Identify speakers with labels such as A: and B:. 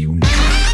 A: you now.